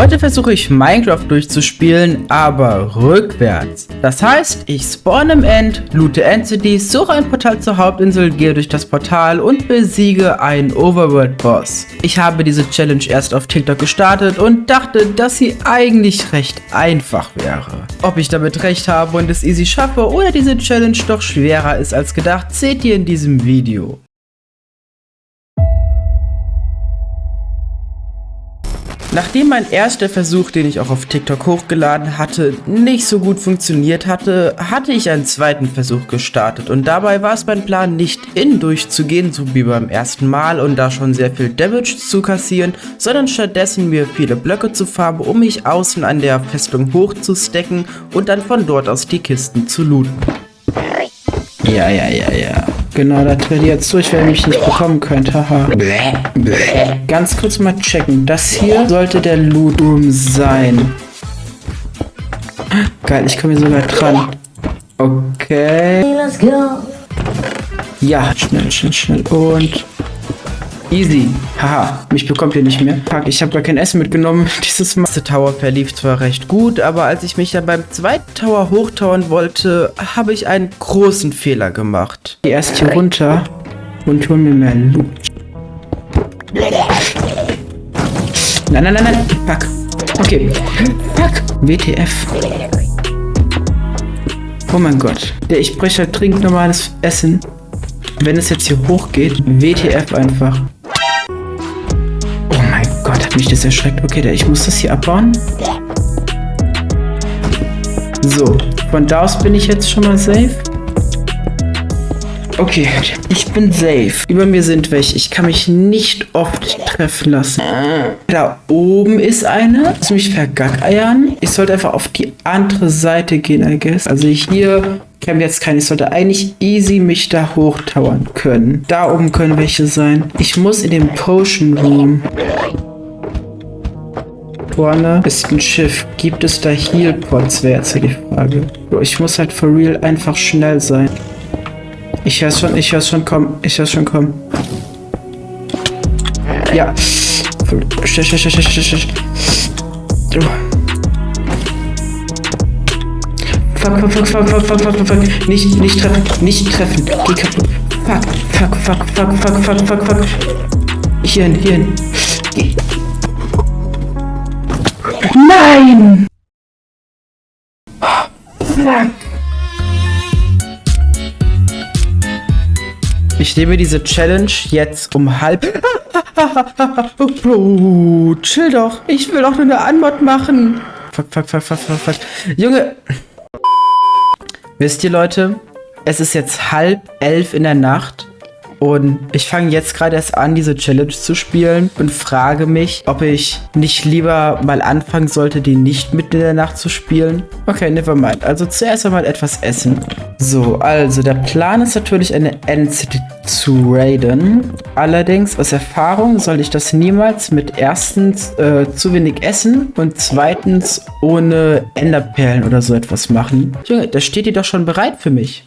Heute versuche ich Minecraft durchzuspielen, aber rückwärts. Das heißt, ich spawn im End, loote Entities, suche ein Portal zur Hauptinsel, gehe durch das Portal und besiege einen Overworld-Boss. Ich habe diese Challenge erst auf TikTok gestartet und dachte, dass sie eigentlich recht einfach wäre. Ob ich damit recht habe und es easy schaffe oder diese Challenge doch schwerer ist als gedacht, seht ihr in diesem Video. Nachdem mein erster Versuch, den ich auch auf TikTok hochgeladen hatte, nicht so gut funktioniert hatte, hatte ich einen zweiten Versuch gestartet und dabei war es mein Plan, nicht in durchzugehen, so wie beim ersten Mal und da schon sehr viel Damage zu kassieren, sondern stattdessen mir viele Blöcke zu farben, um mich außen an der Festung hochzustecken und dann von dort aus die Kisten zu looten. Ja, ja, ja, ja. Genau, da tritt jetzt durch, weil ich nicht bekommen könnte. Haha. Ganz kurz mal checken. Das hier sollte der Loot Room sein. Geil, ich komme hier sogar dran. Okay. Ja, schnell, schnell, schnell. Und Easy. Haha, mich bekommt ihr nicht mehr. Fuck, ich habe gar kein Essen mitgenommen. Dieses Master Tower verlief zwar recht gut, aber als ich mich dann beim zweiten Tower hochtauern wollte, habe ich einen großen Fehler gemacht. Ich erst hier runter und hol mir mehr Loot. Nein, nein, nein, nein. Fuck. Okay. Fuck. WTF. Oh mein Gott. Der ich breche halt dringend normales Essen. Wenn es jetzt hier hochgeht, WTF einfach mich das erschreckt. Okay, ich muss das hier abbauen. So, von da aus bin ich jetzt schon mal safe. Okay, ich bin safe. Über mir sind welche. Ich kann mich nicht oft treffen lassen. Da oben ist eine. Lass mich vergackeiern. Ich sollte einfach auf die andere Seite gehen, I guess. Also hier käme jetzt keine. Ich sollte eigentlich easy mich da hochtauern können. Da oben können welche sein. Ich muss in den Potion Room vorne ist ein Schiff. Gibt es da Healpots, wäre jetzt die Frage. Ich muss halt for real einfach schnell sein. Ich hör's schon, ich hör's schon kommen. Ich hör's schon kommen. Ja. Fuck, fuck, fuck, fuck, fuck, fuck, fuck, fuck. Nicht, nicht treffen, nicht treffen. Geh kaputt. Fuck, fuck, fuck, fuck, fuck, fuck, fuck, fuck. Hierhin, hierhin. Geh. Nein! Fuck. Ich nehme diese Challenge jetzt um halb... Bro, chill doch. Ich will doch nur eine Anmod machen. Fuck, fuck, fuck, fuck, fuck, fuck. Junge. Wisst ihr, Leute? Es ist jetzt halb elf in der Nacht. Und ich fange jetzt gerade erst an, diese Challenge zu spielen und frage mich, ob ich nicht lieber mal anfangen sollte, die nicht mitten in der Nacht zu spielen. Okay, never mind. Also zuerst einmal etwas essen. So, also der Plan ist natürlich eine End-City zu raiden. Allerdings aus Erfahrung soll ich das niemals mit erstens äh, zu wenig Essen und zweitens ohne Enderperlen oder so etwas machen. Junge, da steht die doch schon bereit für mich.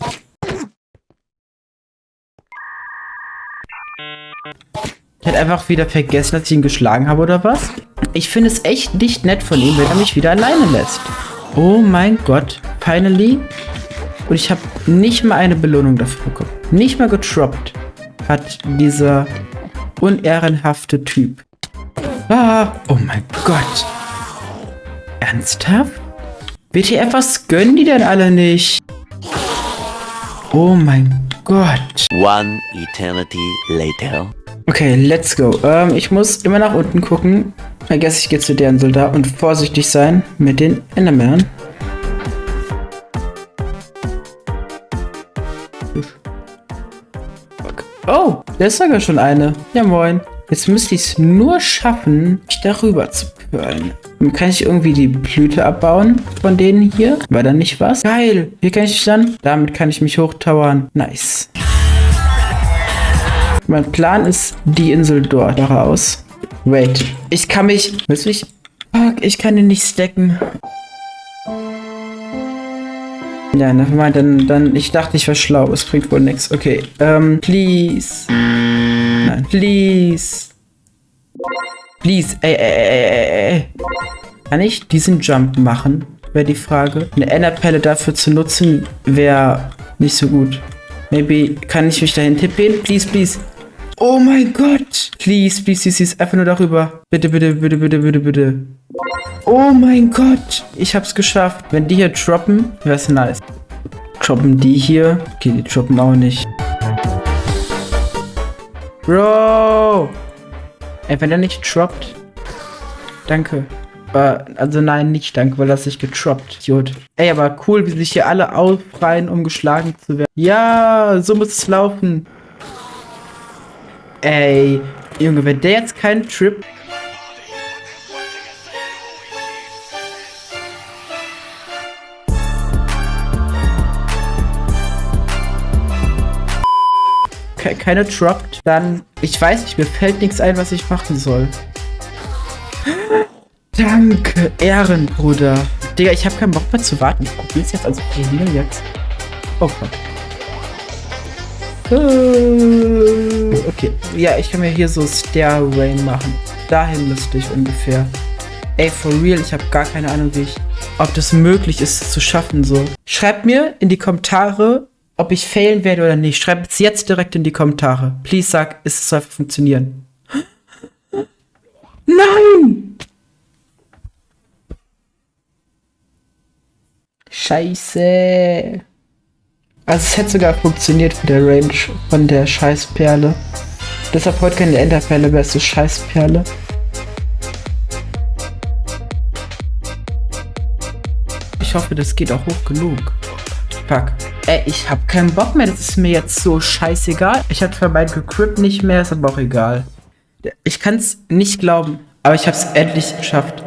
Ich hätte einfach wieder vergessen, dass ich ihn geschlagen habe oder was? Ich finde es echt nicht nett von ihm, wenn er mich wieder alleine lässt. Oh mein Gott. Finally. Und ich habe nicht mal eine Belohnung dafür bekommen. Nicht mal getroppt hat dieser unehrenhafte Typ. Ah, oh mein Gott. Ernsthaft? WTF, was gönnen die denn alle nicht? Oh mein Gott. One eternity later. Okay, let's go. Ähm, ich muss immer nach unten gucken. I guess ich gehe zu deren Soldat und vorsichtig sein mit den Endermännern. Oh, da ist sogar schon eine. Ja, moin. Jetzt müsste ich es nur schaffen, mich darüber zu pölen. Kann ich irgendwie die Blüte abbauen von denen hier? War da nicht was? Geil. Wie kann ich dann? Damit kann ich mich hochtowern. Nice. Mein Plan ist die Insel dort daraus. Wait. Ich kann mich... Willst du mich... Fuck, ich kann ihn nicht stacken. Ja, nevermind, dann, dann, ich dachte, ich war schlau. Es bringt wohl nichts. Okay, ähm, please. Nein, please. Please, ey, ey, ey, ey, ey. Kann ich diesen Jump machen? Wäre die Frage. Eine Enderpelle dafür zu nutzen, wäre nicht so gut. Maybe kann ich mich dahin tippen? Please, please. Oh mein Gott. Please, please, please, please. Einfach nur darüber. Bitte, bitte, bitte, bitte, bitte, bitte. Oh mein Gott. Ich hab's geschafft. Wenn die hier droppen, wär's nice. Droppen die hier? Okay, die droppen auch nicht. Bro. Ey, wenn er nicht droppt. Danke. Also nein, nicht danke, weil das sich getroppt. Idiot. Ey, aber cool, wie sich hier alle aufreihen, um geschlagen zu werden. Ja, so muss es laufen. Ey, Junge, wenn der jetzt keinen Trip... keine droppt, dann... Ich weiß nicht, mir fällt nichts ein, was ich machen soll. Danke, Ehrenbruder. Digga, ich habe keinen Bock mehr zu warten. Ich probier's jetzt, also probieren jetzt. Oh Gott. Äh, okay, ja, ich kann mir hier so Stairway machen. Dahin müsste ich ungefähr. Ey, for real, ich habe gar keine Ahnung, wie ich, ob das möglich ist, das zu schaffen so. Schreibt mir in die Kommentare, ob ich failen werde oder nicht. Schreibt es jetzt direkt in die Kommentare. Please sag, es soll funktionieren. Nein! Scheiße. Also es hätte sogar funktioniert für der Range von der Scheißperle. Deshalb heute keine Enderperle, so Scheißperle. Ich hoffe, das geht auch hoch genug. Fuck. Ey, ich hab keinen Bock mehr. Das ist mir jetzt so scheißegal. Ich hab zwar mein Grip nicht mehr, ist aber auch egal. Ich kann's nicht glauben, aber ich hab's endlich geschafft.